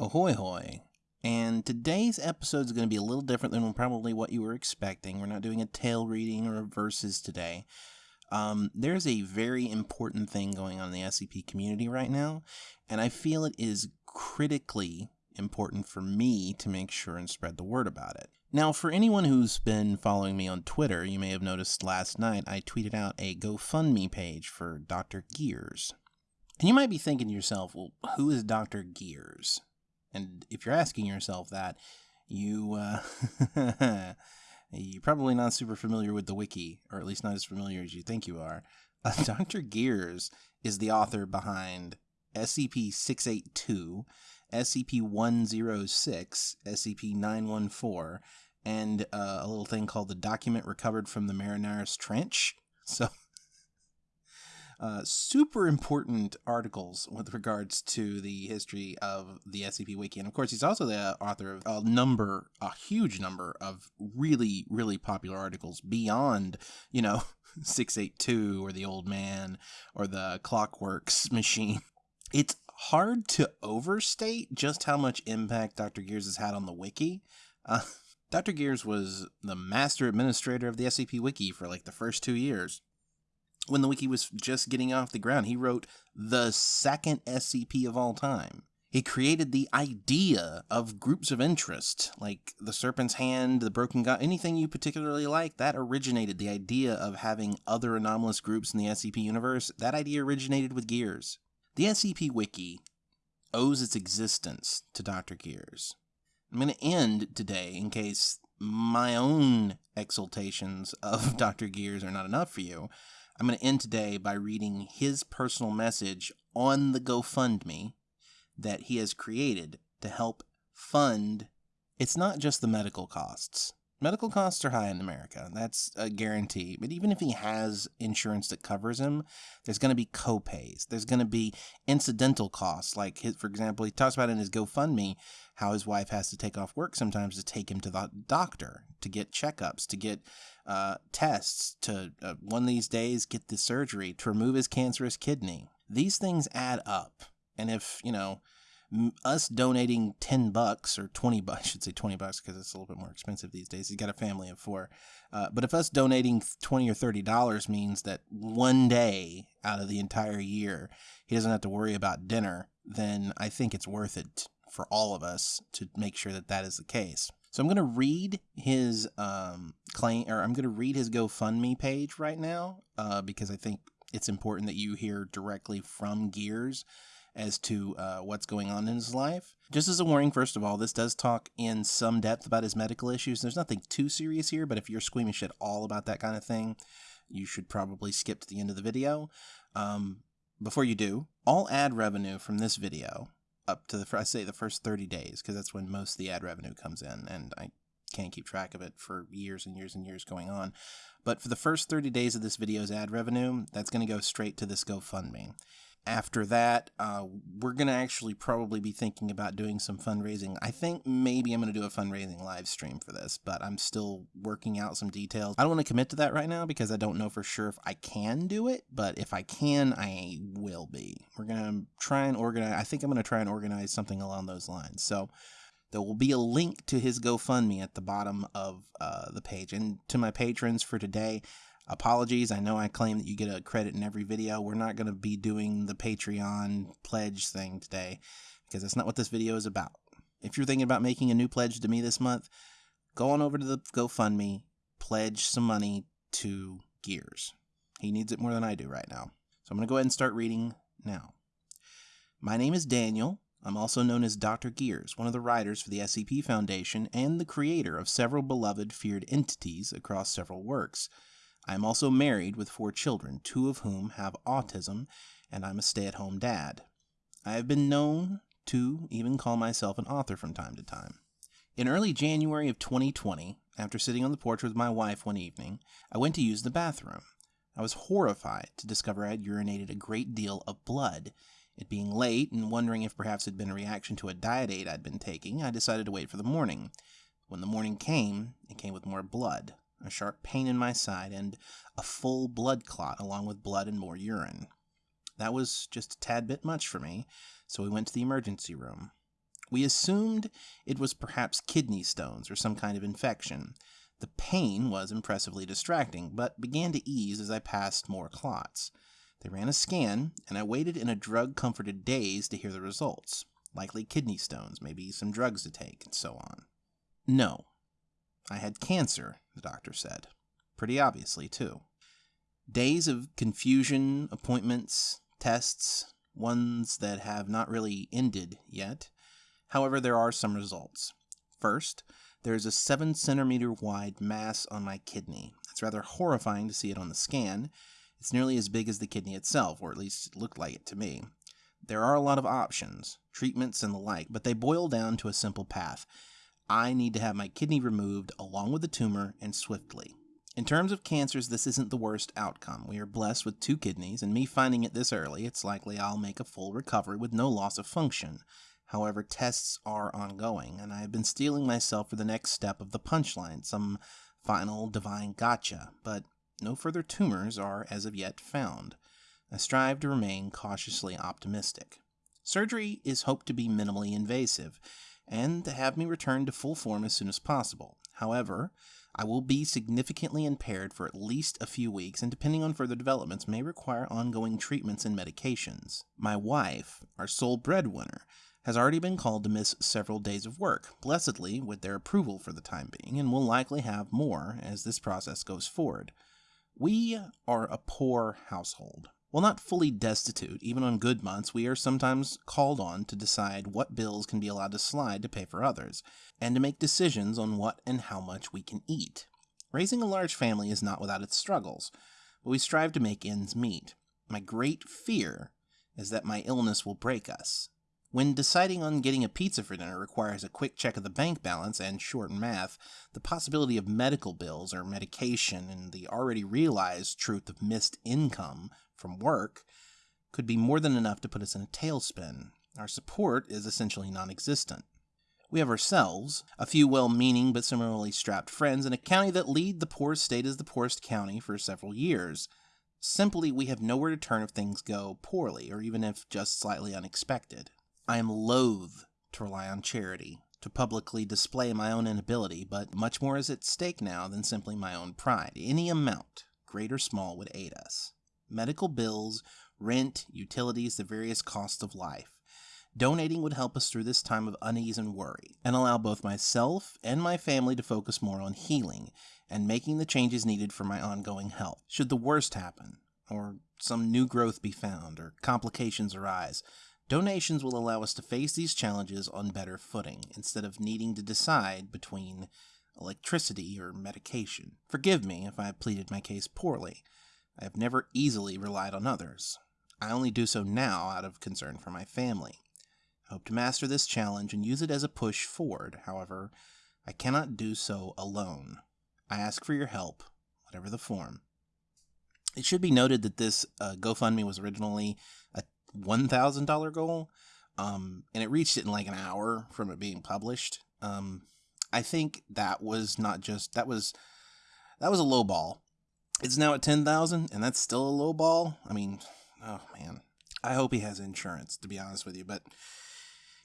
Ahoy hoy. And today's episode is going to be a little different than probably what you were expecting. We're not doing a tale reading or verses today. Um, there's a very important thing going on in the SCP community right now, and I feel it is critically important for me to make sure and spread the word about it. Now, for anyone who's been following me on Twitter, you may have noticed last night I tweeted out a GoFundMe page for Dr. Gears. And you might be thinking to yourself, well, who is Dr. Gears? And if you're asking yourself that, you uh, you're probably not super familiar with the wiki, or at least not as familiar as you think you are. Uh, Dr. Gears is the author behind SCP 682, SCP 106, SCP 914, and uh, a little thing called the Document Recovered from the Marianas Trench. So uh, super important articles with regards to the history of the SCP Wiki. And of course, he's also the author of a number, a huge number of really, really popular articles beyond, you know, 682 or The Old Man or the Clockworks Machine. It's hard to overstate just how much impact Dr. Gears has had on the wiki. Uh, Dr. Gears was the master administrator of the SCP Wiki for like the first two years when the wiki was just getting off the ground. He wrote the second SCP of all time. He created the idea of groups of interest, like the Serpent's Hand, the Broken God, anything you particularly like, that originated. The idea of having other anomalous groups in the SCP universe, that idea originated with Gears. The SCP Wiki owes its existence to Dr. Gears. I'm going to end today in case my own exaltations of Dr. Gears are not enough for you. I'm going to end today by reading his personal message on the GoFundMe that he has created to help fund. It's not just the medical costs. Medical costs are high in America. That's a guarantee. But even if he has insurance that covers him, there's going to be copays. There's going to be incidental costs. Like, his, for example, he talks about in his GoFundMe how his wife has to take off work sometimes to take him to the doctor, to get checkups, to get uh, tests to uh, one of these days get the surgery to remove his cancerous kidney. These things add up. And if, you know, us donating 10 bucks or 20 bucks, I should say 20 bucks because it's a little bit more expensive these days. He's got a family of four. Uh, but if us donating 20 or 30 dollars means that one day out of the entire year he doesn't have to worry about dinner, then I think it's worth it for all of us to make sure that that is the case. So I'm going to read his um, claim, or I'm going to read his GoFundMe page right now uh, because I think it's important that you hear directly from Gears as to uh, what's going on in his life. Just as a warning, first of all, this does talk in some depth about his medical issues. There's nothing too serious here, but if you're squeamish at all about that kind of thing, you should probably skip to the end of the video. Um, before you do, all ad revenue from this video up to the I say the first 30 days because that's when most of the ad revenue comes in and I can't keep track of it for years and years and years going on. But for the first 30 days of this video's ad revenue, that's going to go straight to this GoFundMe after that, uh, we're going to actually probably be thinking about doing some fundraising. I think maybe I'm going to do a fundraising live stream for this, but I'm still working out some details. I don't want to commit to that right now because I don't know for sure if I can do it, but if I can, I will be. We're going to try and organize, I think I'm going to try and organize something along those lines. So, there will be a link to his GoFundMe at the bottom of uh, the page. And to my patrons for today, apologies. I know I claim that you get a credit in every video. We're not going to be doing the Patreon pledge thing today because that's not what this video is about. If you're thinking about making a new pledge to me this month, go on over to the GoFundMe, pledge some money to Gears. He needs it more than I do right now. So I'm going to go ahead and start reading now. My name is Daniel. I'm also known as Dr. Gears, one of the writers for the SCP Foundation and the creator of several beloved feared entities across several works. I am also married with four children, two of whom have autism, and I'm a stay at home dad. I have been known to even call myself an author from time to time. In early January of 2020, after sitting on the porch with my wife one evening, I went to use the bathroom. I was horrified to discover I had urinated a great deal of blood. It being late and wondering if perhaps it had been a reaction to a diet aid I'd been taking, I decided to wait for the morning. When the morning came, it came with more blood a sharp pain in my side, and a full blood clot along with blood and more urine. That was just a tad bit much for me, so we went to the emergency room. We assumed it was perhaps kidney stones or some kind of infection. The pain was impressively distracting, but began to ease as I passed more clots. They ran a scan, and I waited in a drug comforted daze to hear the results. Likely kidney stones, maybe some drugs to take, and so on. No. I had cancer, the doctor said. Pretty obviously, too. Days of confusion, appointments, tests, ones that have not really ended yet. However, there are some results. First, there is a 7 centimeter wide mass on my kidney. It's rather horrifying to see it on the scan. It's nearly as big as the kidney itself, or at least it looked like it to me. There are a lot of options, treatments, and the like, but they boil down to a simple path. I need to have my kidney removed along with the tumor and swiftly. In terms of cancers, this isn't the worst outcome. We are blessed with two kidneys, and me finding it this early, it's likely I'll make a full recovery with no loss of function. However, tests are ongoing, and I have been steeling myself for the next step of the punchline, some final divine gotcha, but no further tumors are as of yet found. I strive to remain cautiously optimistic. Surgery is hoped to be minimally invasive, and to have me return to full form as soon as possible. However, I will be significantly impaired for at least a few weeks, and depending on further developments, may require ongoing treatments and medications. My wife, our sole breadwinner, has already been called to miss several days of work, blessedly with their approval for the time being, and will likely have more as this process goes forward. We are a poor household. While not fully destitute, even on good months, we are sometimes called on to decide what bills can be allowed to slide to pay for others, and to make decisions on what and how much we can eat. Raising a large family is not without its struggles, but we strive to make ends meet. My great fear is that my illness will break us, when deciding on getting a pizza for dinner requires a quick check of the bank balance and short math, the possibility of medical bills or medication and the already realized truth of missed income from work could be more than enough to put us in a tailspin. Our support is essentially non existent. We have ourselves, a few well meaning but similarly strapped friends in a county that lead the poorest state as the poorest county for several years. Simply, we have nowhere to turn if things go poorly, or even if just slightly unexpected. I am loath to rely on charity, to publicly display my own inability, but much more is at stake now than simply my own pride. Any amount, great or small, would aid us. Medical bills, rent, utilities, the various costs of life. Donating would help us through this time of unease and worry, and allow both myself and my family to focus more on healing and making the changes needed for my ongoing health. Should the worst happen, or some new growth be found, or complications arise, Donations will allow us to face these challenges on better footing instead of needing to decide between electricity or medication. Forgive me if I pleaded my case poorly. I have never easily relied on others. I only do so now out of concern for my family. I hope to master this challenge and use it as a push forward. However, I cannot do so alone. I ask for your help, whatever the form. It should be noted that this uh, GoFundMe was originally a $1,000 goal. Um, and it reached it in like an hour from it being published. Um, I think that was not just, that was, that was a low ball. It's now at 10,000 and that's still a low ball. I mean, oh man, I hope he has insurance to be honest with you, but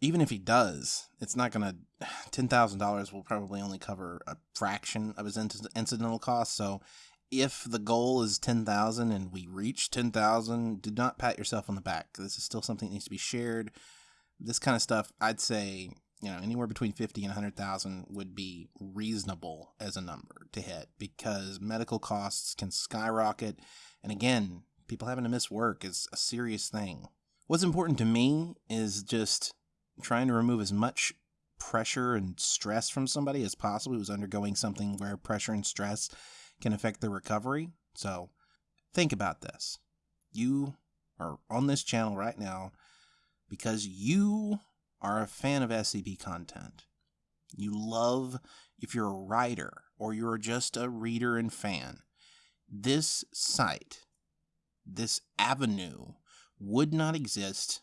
even if he does, it's not going to, $10,000 will probably only cover a fraction of his incidental costs. So if the goal is 10,000 and we reach 10,000, do not pat yourself on the back. This is still something that needs to be shared. This kind of stuff, I'd say, you know, anywhere between 50 and 100,000 would be reasonable as a number to hit because medical costs can skyrocket. And again, people having to miss work is a serious thing. What's important to me is just trying to remove as much pressure and stress from somebody as possible who's undergoing something where pressure and stress can affect their recovery. So think about this. You are on this channel right now because you are a fan of SCP content. You love, if you're a writer or you're just a reader and fan, this site, this avenue would not exist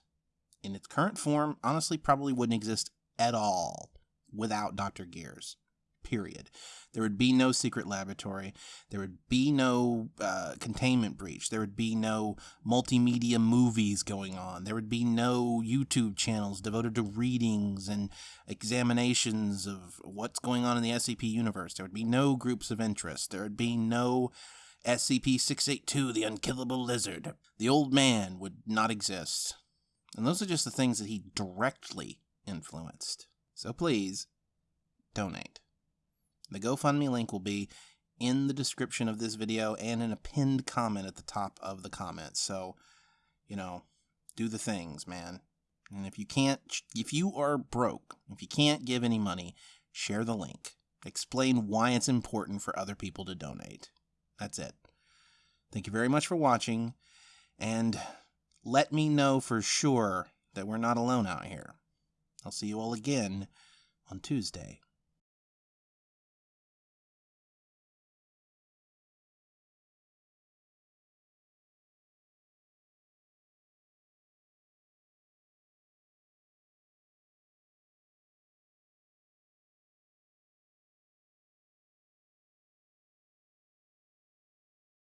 in its current form. Honestly, probably wouldn't exist at all without Dr. Gears. Period. There would be no secret laboratory. There would be no uh, containment breach. There would be no multimedia movies going on. There would be no YouTube channels devoted to readings and examinations of what's going on in the SCP universe. There would be no groups of interest. There would be no SCP 682, the unkillable lizard. The old man would not exist. And those are just the things that he directly influenced. So please, donate. The GoFundMe link will be in the description of this video and in a pinned comment at the top of the comments. So, you know, do the things, man. And if you can't, if you are broke, if you can't give any money, share the link. Explain why it's important for other people to donate. That's it. Thank you very much for watching, and let me know for sure that we're not alone out here. I'll see you all again on Tuesday.